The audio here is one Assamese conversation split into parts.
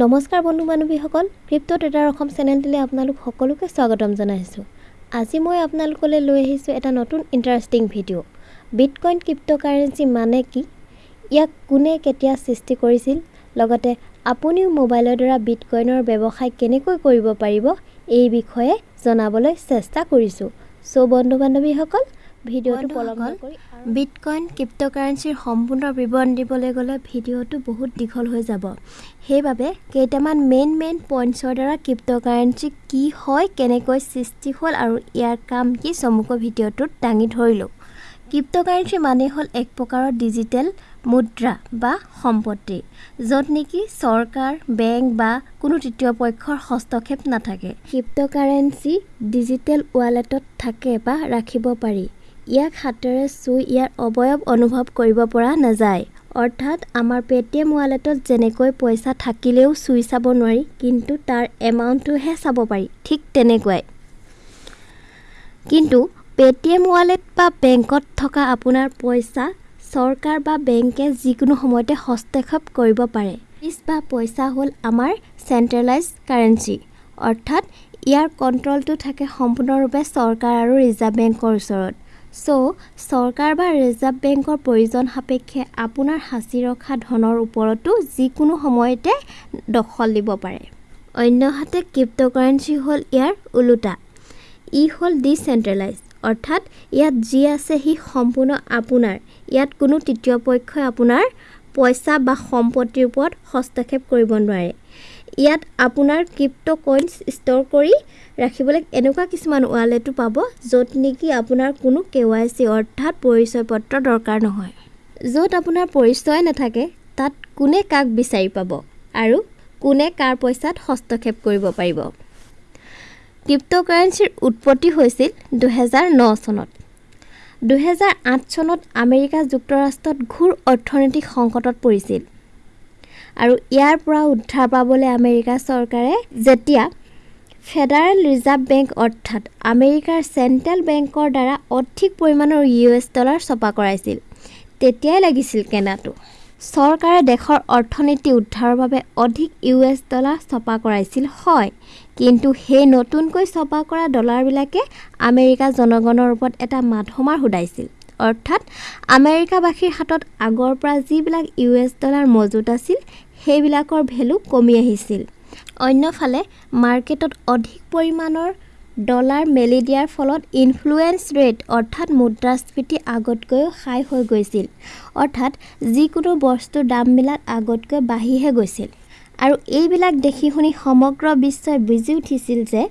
নমস্কাৰ বন্ধু বান্ধৱীসকল ক্ৰিপ্ট' ট্ৰেডাৰ অসম চেনেলটোলৈ আপোনালোক সকলোকে স্বাগতম জনাইছোঁ। আজি মই আপোনালোকলৈ লৈ আহিছোঁ এটা নতুন interesting video bitcoin crept' currency মানে কি? ইয়াক কোনে কেতিয়া সৃষ্টি কৰিছিল? লগতে আপুনিও মোবাইলৰ দ্বাৰা বিটকইনৰ ব্যৱসায় কেনেকৈ কৰিব পাৰিব? এই বিষয়ে জনাবলৈ চেষ্টা কৰিছোঁ। চ' বন্ধু বান্ধৱীসকল ভিডিঅ'টো পলম নকৰি বিটকইন ক্ৰিপ্ট' কাৰেঞ্চিৰ সম্পূৰ্ণ বিৱৰণ দিবলৈ গ'লে ভিডিঅ'টো বহুত দীঘল হৈ যাব। সেইবাবে কেইটামান মেইন মেইন পইণ্টছৰ দ্বাৰা ক্ৰিপ্ট' কাৰেঞ্চি কি হয় কেনেকৈ সৃষ্টি হ'ল আৰু ইয়াৰ কাম কি চমুকৈ ভিডিঅ'টোত দাঙি ধৰিলোঁ। ক্ৰিপ্ট' কাৰেঞ্চি মানে হ'ল এক প্ৰকাৰৰ ডিজিটেল মুদ্ৰা বা সম্পত্তি য'ত নেকি চৰকাৰ বেংক বা কোনো তৃতীয় পক্ষৰ হস্তক্ষেপ নাথাকে। ক্ৰিপ্ট' কাৰেঞ্চি ডিজিটেল ৱালেটত থাকে বা ৰাখিব পাৰি। ইয়াক হাতেৰে চুই ইয়াৰ অৱয়ব অনুভৱ কৰিব পৰা নাযায়। অৰ্থাৎ আমাৰ পে'টিএম ৱালেটত যেনেকৈ পইচা থাকিলেও চুই চাব নোৱাৰি কিন্তু তাৰ এমাউণ্টটোহে চাব পাৰি ঠিক তেনেকুৱাই। কিন্তু পে'টিএম ৱালেট বা বেংকত থকা আপোনাৰ পইচা চৰকাৰ বা বেংকে যিকোনো সময়তে হস্তক্ষেপ কৰিব পাৰে। ফিজ বা পইচা হ'ল আমাৰ চেণ্ট্ৰেলাইজ কাৰেঞ্চি। অৰ্থাৎ ইয়াৰ কণ্ট্ৰলটো থাকে সম্পূৰ্ণৰূপে চৰকাৰ আৰু ৰিজাৰ্ভ বেংকৰ ওচৰত। চ' চৰকাৰ বা ৰিজাৰ্ভ বেংকৰ প্ৰয়োজন সাপেক্ষে আপোনাৰ সাঁচি ৰখা ধনৰ ওপৰতো যিকোনো সময়তে দখল দিব পাৰে। অন্যহাতে ক্ৰিপ্ট' কাৰেঞ্চি হ'ল ইয়াৰ ওলোটা। ই হ'ল ডিচেণ্ট্ৰেলাইজ অৰ্থাৎ ইয়াত যি আছে সি সম্পূৰ্ণ আপোনাৰ। ইয়াত কোনো তৃতীয় পক্ষই আপোনাৰ পইচা বা সম্পত্তিৰ ওপৰত হস্তক্ষেপ কৰিব নোৱাৰে। ইয়াত আপোনাৰ ক্ৰিপ্ট' কইনছ ষ্ট'ৰ কৰি ৰাখিবলৈ এনেকুৱা কিছুমান ৱালেটো পাব য'ত নেকি আপোনাৰ কোনো কে ৱাই চি অৰ্থাৎ পৰিচয় পত্ৰ দৰকাৰ নহয়। য'ত আপোনাৰ পৰিচয় নাথাকে তাত কোনে কাক বিচাৰি পাব আৰু কোনে কাৰ পইচাত হস্তক্ষেপ কৰিব পাৰিব। ক্ৰিপ্ট' কাৰেঞ্চিৰ উৎপত্তি হৈছিল দুহেজাৰ ন চনত। দুহেজাৰ আঠ চনত আমেৰিকা যুক্তৰাষ্ট্ৰত ঘোৰ অৰ্থনৈতিক সংকটত পৰিছিল। আৰু ইয়াৰ পৰা উদ্ধাৰ পাবলৈ আমেৰিকা চৰকাৰে যেতিয়া ফেডাৰেল ৰিজাৰ্ভ বেংক অৰ্থাৎ আমেৰিকাৰ চেণ্ট্ৰেল বেংকৰ দ্বাৰা অধিক পৰিমাণৰ ইউ এছ ডলাৰ ছপা কৰাইছিল তেতিয়াই লাগিছিল কেনাটো। চৰকাৰে দেশৰ অৰ্থনীতি উদ্ধাৰৰ বাবে অধিক ইউ এছ ডলাৰ ছপা কৰাইছিল হয়। কিন্তু সেই নতুনকৈ ছপা কৰা ডলাৰবিলাকে আমেৰিকা জনগণৰ ওপৰত এটা মাধমাৰ সোধাইছিল। অৰ্থাৎ আমেৰিকাবাসীৰ হাতত আগৰ পৰা যিবিলাক ইউ এছ ডলাৰ মজুত আছিল সেইবিলাকৰ ভেলু কমি আহিছিল। অন্যফালে মাৰ্কেটত অধিক পৰিমাণৰ ডলাৰ মেলি দিয়াৰ ফলত ইনফ্লুৱেঞ্চ ৰেট অৰ্থাৎ মুদ্ৰাস্ফীতি আগতকৈও হাই হৈ গৈছিল। অৰ্থাৎ যিকোনো বস্তুৰ দামবিলাক আগতকৈ বাঢ়িহে গৈছিল। আৰু এইবিলাক দেখি শুনি সমগ্ৰ বিশ্বই বুজি উঠিছিল যে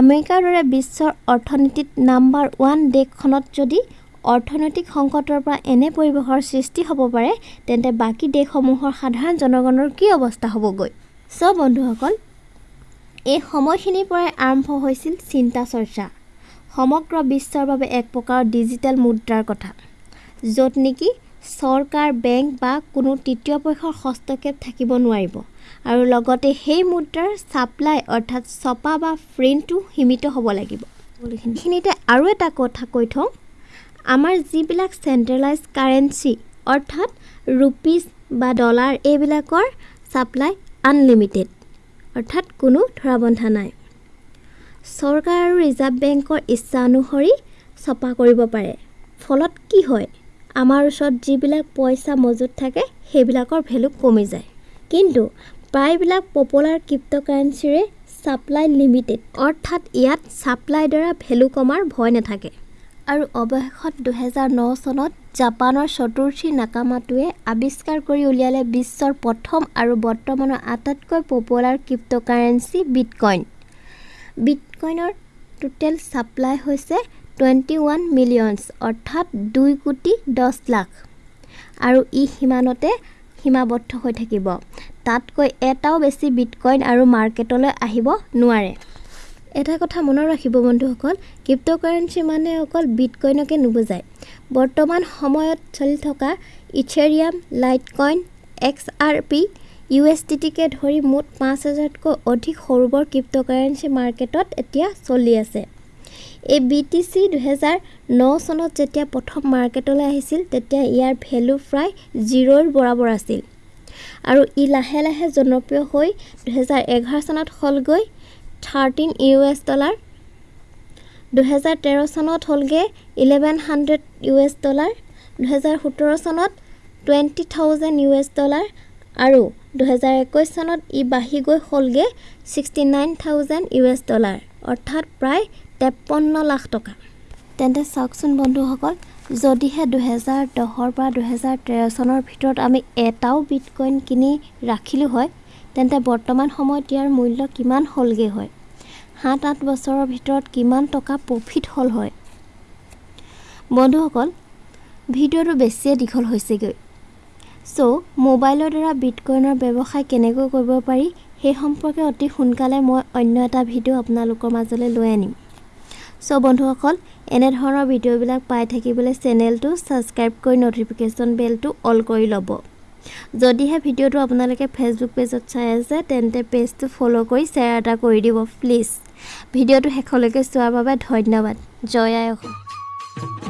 আমেৰিকাৰ দৰে বিশ্বৰ অৰ্থনীতিত নাম্বাৰ ওৱান দেশখনত যদি অৰ্থনৈতিক সংকটৰ পৰা এনে পৰিৱেশৰ সৃষ্টি হ'ব পাৰে তেন্তে বাকী দেশসমূহৰ সাধাৰণ জনগণৰ কি অৱস্থা হ'বগৈ? চ' বন্ধুসকল এই সময়খিনিৰ পৰাই আৰম্ভ হৈছিল চিন্তা চৰ্চা। সমগ্ৰ বিশ্বৰ বাবে এক প্ৰকাৰৰ ডিজিটেল মুদ্ৰাৰ কথা য'ত নেকি চৰকাৰ বেংক বা কোনো তৃতীয় পক্ষৰ হস্তক্ষেপ থাকিব নোৱাৰিব আৰু লগতে সেই মুদ্ৰাৰ ছাপ্লাই অৰ্থাৎ ছপা বা প্ৰিণ্টটো সীমিত হ'ব লাগিব। এইখিনিতে আৰু এটা কথা কৈ থওঁ। আমাৰ যিবিলাক চেণ্ট্ৰেলাইজ কাৰেঞ্চি অৰ্থাৎ ৰুপিজ বা ডলাৰ এইবিলাকৰ ছাপ্লাই আনলিমিটেড অৰ্থাৎ কোনো ধৰা বন্ধা নাই। চৰকাৰ আৰু ৰিজাৰ্ভ বেংকৰ ইচ্ছা অনুসৰি ছপা কৰিব পাৰে। ফলত কি হয়? আমাৰ ওচৰত যিবিলাক পইচা মজুত থাকে সেইবিলাকৰ ভেলু কমি যায়। কিন্তু প্ৰায়বিলাক পপুলাৰ ক্ৰিপ্ট' কাৰেঞ্চিৰে ছাপ্লাই লিমিটেড অৰ্থাৎ ইয়াত ছাপ্লাইৰ দ্বাৰা ভেলু কমাৰ ভয় নাথাকে। আৰু অৱশেষত দুহেজাৰ ন চনত জাপানৰ চতুৰ্থী নাকামাটোৱে আৱিষ্কাৰ কৰি উলিয়ালে বিশ্বৰ প্ৰথম আৰু বৰ্তমানৰ আটাইতকৈ পপুলাৰ ক্ৰিপ্ট' কাৰেঞ্চি বিটকইন বিটকইনৰ টোটেল ছাপ্লাই হৈছে টুৱেণ্টি ওৱান মিলিয়নছ অৰ্থাৎ দুই কোটি দহ লাখ। আৰু ই সিমানতে সীমাবদ্ধ হৈ থাকিব। তাতকৈ এটাও বেছি বিটকইন আৰু মাৰ্কেটলৈ আহিব নোৱাৰে। এটা কথা মনত ৰাখিব বন্ধুসকল ক্ৰিপ্ট' কাৰেঞ্চি মানে অকল বিটকইনকে নুবুজায়। বৰ্তমান সময়ত চলি থকা Ethereum Litecoin X R P U S T টিকে ধৰি মুঠ পাঁচ হাজাৰতকৈ অধিক সৰু বৰ ক্ৰিপ্ট' কাৰেঞ্চি মাৰ্কেটত এতিয়া চলি আছে। এই বি টি চি দুহেজাৰ ন চনত যেতিয়া প্ৰথম মাৰ্কেটলৈ আহিছিল তেতিয়া ইয়াৰ ভেলু প্ৰায় জিৰ'ৰ বৰাবৰ আছিল। আৰু ই লাহে লাহে জনপ্ৰিয় হৈ দুহেজাৰ এঘাৰ চনত হ'লগৈ থাৰ্টিন ইউ এছ ডলাৰ দুহেজাৰ তেৰ চনত হ'লগৈ eleven hundred U S dollar দুহেজাৰ সোতৰ চনত twenty thousand U S dollar আৰু দুহেজাৰ একৈছ চনত ই বাঢ়ি গৈ হ'লগৈ sixty nine thousand U S dollar অৰ্থাৎ প্ৰায় তেপন্ন লাখ টকা। তেন্তে চাওকচোন বন্ধুসকল যদিহে দুহেজাৰ দহৰ পৰা দুহেজাৰ তেৰ চনৰ ভিতৰত আমি এটাও বিটকইন কিনি ৰাখিলোঁ হয় তেন্তে বৰ্তমান সময়ত ইয়াৰ মূল্য কিমান হ'লগৈ হয়? সাত আঠ বছৰৰ ভিতৰত কিমান টকা প্ৰফিট হ'ল হয়? বন্ধুসকল ভিডিঅ'টো বেছিয়ে দীঘল হৈছেগৈ। চ' মোবাইলৰ দ্বাৰা বিটকইনৰ ব্যৱসায় কেনেকৈ কৰিব পাৰি সেই সম্পৰ্কে অতি সোনকালে মই অন্য এটা ভিডিঅ' আপোনালোকৰ মাজলৈ লৈ আনিম। চ' বন্ধুসকল এনেধৰণৰ ভিডিঅ'বিলাক পাই থাকিবলৈ চেনেলটো ছাবস্ক্ৰাইব কৰি ন'টিফিকেশ্যন বেলটো অল কৰি ল'ব। যদিহে ভিডিঅ'টো আপোনালোকে ফেচবুক পেজত চাই আছে তেন্তে পেজটো ফ'ল' কৰি শ্বেয়াৰ এটা কৰি দিব প্লিজ ভিডিঅ'টো শেষলৈকে চোৱাৰ বাবে ধন্যবাদ। জয় অসম